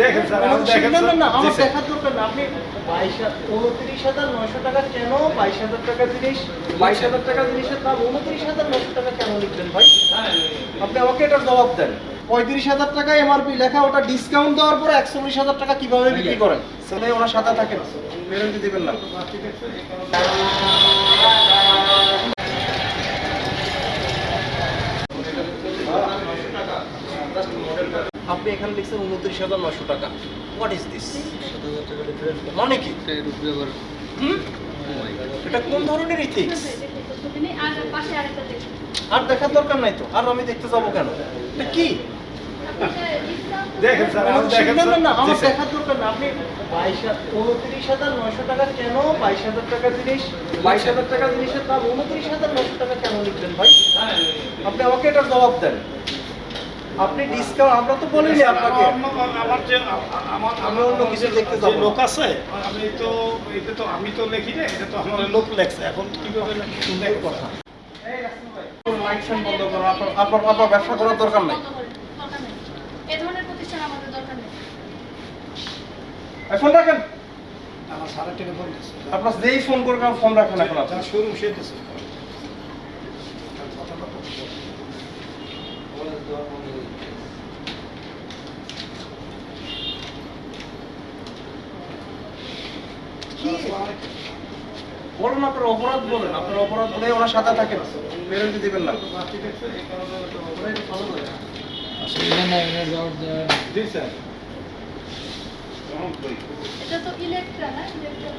দেখেন স্যার আপনি দেখেন না, না, না, স্যার। জি, আমার দেখার দরকার না। আপনি 22 উনত্রিশ হাজার নয়শো টাকা কেন বাইশ হাজার টাকা জিনিস বাইশ হাজার টাকা জিনিসের দাম উনত্রিশ হাজার নয়শো টাকা কেন ভাই? আপনি আমাকে এটার জবাব দেন। পঁয়ত্রিশ হাজার টাকা এমআরপি লেখা ওটা ডিসকাউন্ট দেওয়ার পরে একচল্লিশ হাজার টাকা কীভাবে বিক্রি করেন? সেটাই ওনার সাথে থাকেন। গ্যারান্টি দিবেন না। আপনি এখানে লিখছেন উনত্রিশ হাজার নয়শো টাকা। হোয়াট ইজ দিস মানে কি? এটা কোন ধরনের ইথিক্স আর দেখার দরকার নাই তো। আর আমি দেখতে যাব কেন? এটা কি? দেখেন স্যার দেখেন না, না, না, স্যার। জি, আমার দেখার দরকার না। আপনি 22 উনত্রিশ হাজার নয়শো টাকা কেন? বাইশ হাজার টাকা জিনিস বাইশ হাজার টাকা জিনিসের দাম উনত্রিশ হাজার নয়শো টাকা কেন লিখবেন ভাই? আপনি আমাকে এটার জবাব দেন। আপনি ডিসকাউন্ট আমরা তো বলিনি আপনাকে। আমার- আমার যে আমার আমি অন্য কিছু দেখতে যাব। লোক আছে আমি তো এটা তো আমি তো লিখি না এটা তো আমার লোক লেখছে। এখন কীভাবে লেখি? কথা লাইট বন্ধ করুন আপনার আপনার আপনার ব্যবসা করার দরকার নাই। বন্ধ করুন, দরকার নেই। এ ধরনের প্রতিষ্ঠান আমাদের দরকার নেই। এখন রাখেন আমার সারা টেলিফোন আপনার যেই ফোন করবেন ফোন রাখেন এখন আপনি। যার শোরুম সে বলুন আপনার অপরাধ বলেন আপনার অপরাধ বলে থাকেন গ্যারান্টি দিবেন না। জি স্যার। এটা তো ইলেকট্রা না ইলেকট্রা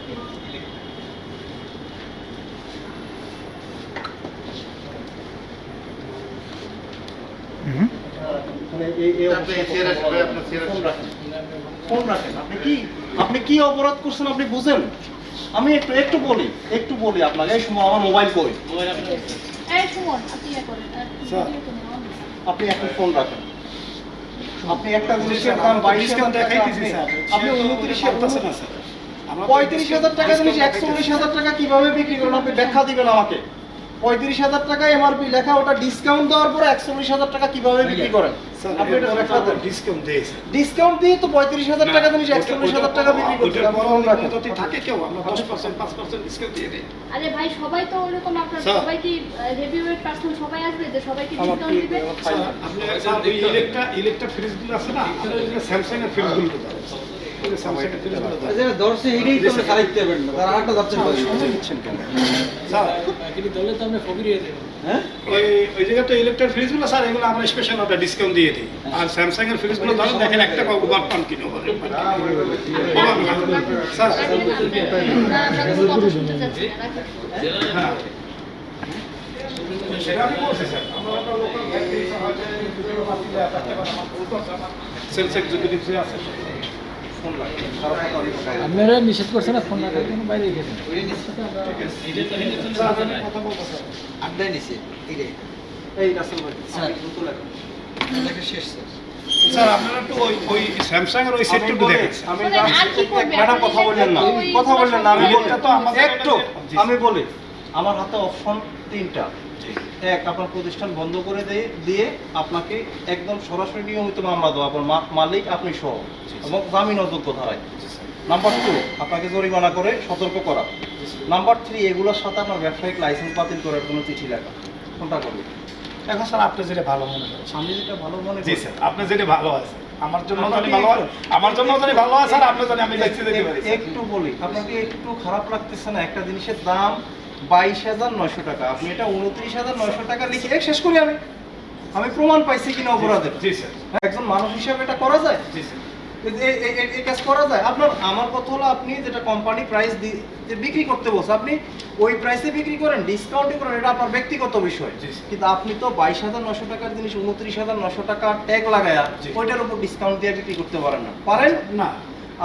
আপনি কি অপরাধ করছেন আপনি বুঝেন? আমি একটু একটু বলি একটু বলি আপনাকে এই সময় আমার মোবাইল কই? আপনি ইয়ে। আপনি একটা ফোন রাখেন। আপনি একটা জিনিসের দাম বাইশ টাকা দেখাইতেছি স্যার। আপনি উনত্রিশ পঁয়ত্রিশ হাজার টাকা জিনিস একচল্লিশ হাজার টাকা কীভাবে বিক্রি করেন আপনি ব্যাখ্যা দিবেন আমাকে। পঁয়ত্রিশ হাজার টাকা এমআরপি লেখা ওটা ডিসকাউন্ট দেওয়ার পরে একচল্লিশ হাজার টাকা কীভাবে বিক্রি করেন? আপনি এটা ব্যাখ্যা দেন ডিসকাউন্ট দিয়েছে। ডিসকাউন্ট দিয়ে তো পঁয়ত্রিশ হাজার টাকা জিনিস একচল্লিশ হাজার টাকা বিক্রি করতে ওটার বড় ফোন রাখেন যদি থাকে কেউ আমরা দশ পার্সেন্ট পাঁচ পার্সেন্ট ডিসকাউন্ট দিয়ে দিই। আরে ভাই সবাই তো ওরকম আপনার সবাই কি হেভি ওয়েট পার্সন সবাই আসবে যে সবাইকে আমার ডিসকাউন্ট দিবে? আপনি ইলেকট্রা ইলেকট্রা ফ্রিজগুলো আছে না? স্যামসাং এর ফ্রিজগুলো স্যামসাং এর হ্যাঁ আর স্যামসাং এর ফ্রিজগুলো ধরেন দেখেন একটা ওভার পান কিনো বলে। স্যার রাখেন আপনি। না, আমরা কোনো কথা শুনতে চাচ্ছি না, রাখেন। হ্যাঁ সেটা আমি বলছি স্যার আমরা একটা লোকাল সেলস এক্সিকিউটিভ যে আছে। আপনারা নিষেধ করছেন না ফোন রাখার জন্য বাইরে গেছেন। এই রাসেল ভাই স্যার। শেষ স্যার। স্যার আপনারা একটু ওই ওই স্যামসাং এর ওই সেটটা একটু দেখেন। আমি? ম্যাডাম কথা বললেন না। কথা বললেন না আমি বলি। তো আমাদের একটু আমি বলি আমার হাতে অপশন তিনটা। এক আপনার প্রতিষ্ঠান বন্ধ করে দিয়ে আপনাকে একদম সরাসরি নিয়মিত মামলা দেওয়া আপনার মালিক আপনি সহ। এবং জামিন অযোগ্য ধারায়। নাম্বার টু আপনাকে জরিমানা করে সতর্ক করা। নাম্বার থ্রি এগুলোর সাথে আপনার ব্যবসায়িক লাইসেন্স বাতিল করার জন্য চিঠি লেখা। কোনটা করবে? এখন স্যার আপনি যেটা ভালো মনে করেন। আমি যেটা ভালো মনে জি করি স্যার আপনি যেটা ভালো আছে আমার জন্য কি ভালো হয়। আমার জন্য যদি ভালো আছে আর আপনি জানি আমি দেখতে পারি একটু বলি আপনাকে একটু খারাপ লাগতেছে না? একটা জিনিসের দাম বাইশ হাজার নয়শো টাকা। আপনি এটা উনত্রিশ হাজার নয়শো টাকা লিখে শেষ করি আমি আমি প্রমাণ পাইছি কিনা অপরাধের। একজন মানুষ হিসেবে এটা করা যায়? জি স্যার। এ- এ- এ- এ- এই কাজ করা যায়? আপনার আমার কথা হলো আপনি যেটা কোম্পানি প্রাইস বিক্রি করতে বলছে আপনি ওই প্রাইসে বিক্রি করেন ডিসকাউন্টে করেন এটা আপনার ব্যক্তিগত বিষয়। কিন্তু আপনি তো বাইশ হাজার নশো টাকার জিনিস উনত্রিশ হাজার নশো টাকা ট্যাগ লাগায়া। ওইটার উপর ডিসকাউন্ট দিয়ে বিক্রি করতে পারেন না। পারেন? না।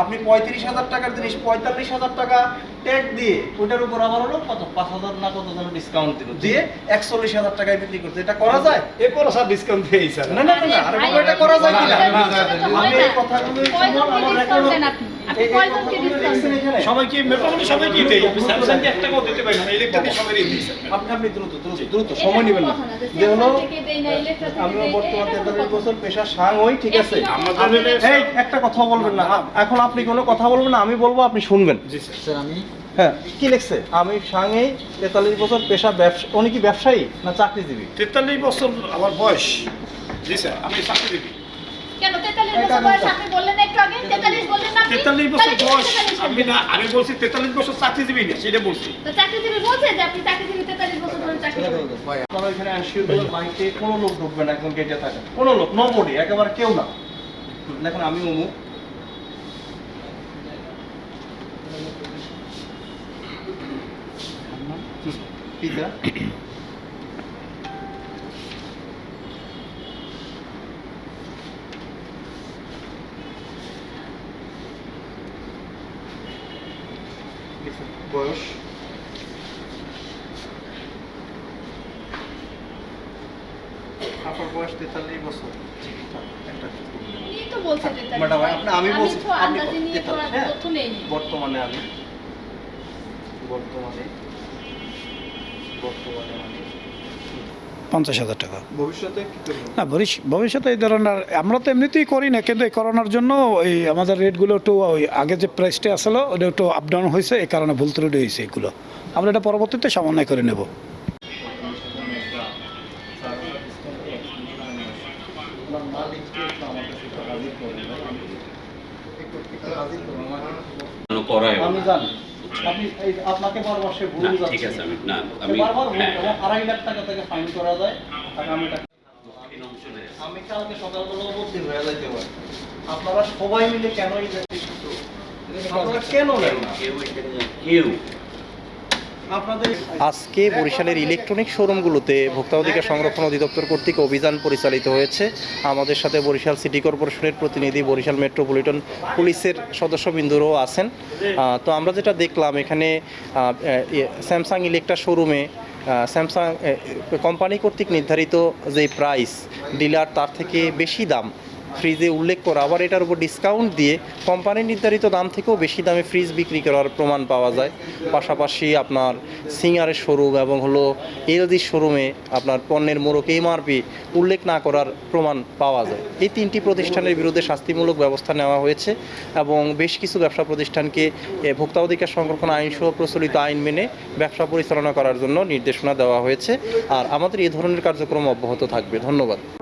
আপনি পঁয়ত্রিশ হাজার টাকার জিনিস পঁয়তাল্লিশ হাজার টাকা ট্যাগ দিয়ে ওইটার উপর আবার হলো কত? পাঁচ হাজার না কত যেন ডিসকাউন্ট দিল? দিয়ে একচল্লিশ হাজার টাকায় বিক্রি করছে। এটা করা যায়? এরপরও স্যার ডিসকাউন্ট দিয়েই স্যার না না না এটা করা যায় কিনা? আমি এই কথাগুলো আমার discount সবাইকে মোটামুটি সবাইকে দেই আমি স্যামসাংকে এক টাকাও দিতে পারি না ইলেকট্রিক সবারই দিই আপনি আপনি দ্রুত দ্রুত দ্রুত সময় নেবেন না। যে যে হলো Samsung থেকে দেই না, Electra থেকে আমিও দেই, বর্তমান তেতাল্লিশ বছর পেশা সাং হই ঠিক আছে? একই রকম। আমাদের আমি- এই একটা কথা বলবেন না। এখন আপনি কোনো কথা বলবেন না আমি বলব আপনি শুনবেন। জি স্যার। স্যার আমি হ্যাঁ কি লিখছে? আমি সাংয়ে তেতাল্লিশ বছর পেশা ব্যবসা উনি কি ব্যবসায়ী না চাকরিজীবী? তেতাল্লিশ বছর আমার বয়স। জি স্যার আমি চাকরিজীবী। কেন? 43 বছর বয়স আপনি বললেন একটু আগে? 43 বললেন না আপনি? তেতাল্লিশ বছর বয়স। আমি না আমি বলছি তেতাল্লিশ বছর চাকরিজীবী না সেটা বলছি। তো চাকরিজীবী বলছে যে আপনি চাকরিজীবী 43 বছর ধরে চাকরি ভাই আপনারা এখানে এনশিওর করে লাইটে কোনো লোক ঢুকবে না গেটে থাকে। কোনো লোক একেবারে কেউ না। দেখুন আমি অমুক পিতা বয়স আপনার বয়স তেতাল্লিশ বছর। একটা উনি তো বলছে 43 ম্যাডাম, আপনি- আমি বলছি, তো আপনি আন্দাজে নিয়ে তো আর 43। তথ্য নেইনি। বর্তমানে আমি বর্তমানে বর্তমানে আমি পঞ্চাশ হাজার টাকা। ভবিষ্যতে না ভবিষ্য- ভবিষ্যতে এই ধরনের আমরা তো এমনিতেই করি না কিন্তু এই করোনার জন্য এই আমাদের রেটগুলো একটু ওই আগে যে প্রাইসটা আসলো ওটা একটু আপ ডাউন হয়েছে এই কারণে ভুল ত্রুটি হয়েছে এগুলো। আমরা এটা পরবর্তীতে সমন্বয় করে নেব আপনার মালিককে একটু আমার কাছে একটু হাজির করবেন ভাই। একটু একটু হাজির করবেন করায় আমি জানি। আপনি আপনাকে বারবার সে ভুল যাচ্ছে ঠিক আছে আমি না আমি হ্যাঁ, আড়াই লাখ টাকা থেকে ফাইন করা যায় আগামী টাকা আমি কালকে সকালবেলা উপস্থিত হয়ে যাইতে পারি। আপনারা সবাই মিলে কেন এই কেন নেন না? কেউ কেউ। আজকে বরিশালের ইলেকট্রনিক শোরুমগুলোতে ভোক্তা অধিকার সংরক্ষণ অধিদপ্তর কর্তৃক অভিযান পরিচালিত হয়েছে। আমাদের সাথে বরিশাল সিটি কর্পোরেশনের প্রতিনিধি বরিশাল মেট্রোপলিটন পুলিশের সদস্যবৃন্দরও আছেন। তো আমরা যেটা দেখলাম, এখানে স্যামসাং ইলেকট্রা শোরুমে স্যামসাং কোম্পানি কর্তৃক নির্ধারিত যে প্রাইস ডিলার তার থেকে বেশি দাম ফ্রিজে উল্লেখ করা। আবার এটার উপর ডিসকাউন্ট দিয়ে কোম্পানির নির্ধারিত দাম থেকেও বেশি দামে ফ্রিজ বিক্রি করার প্রমাণ পাওয়া যায়। পাশাপাশি আপনার সিঙ্গারের শোরুম এবং হলো এলজির শোরুমে আপনার পণ্যের মোড়ক এমআরপি উল্লেখ না করার প্রমাণ পাওয়া যায়। এই তিনটি প্রতিষ্ঠানের বিরুদ্ধে শাস্তিমূলক ব্যবস্থা নেওয়া হয়েছে এবং বেশ কিছু ব্যবসা প্রতিষ্ঠানকে ভোক্তা অধিকার সংরক্ষণ আইন সহ প্রচলিত আইন মেনে ব্যবসা পরিচালনা করার জন্য নির্দেশনা দেওয়া হয়েছে। আর আমাদের এই ধরনের কার্যক্রম অব্যাহত থাকবে। ধন্যবাদ।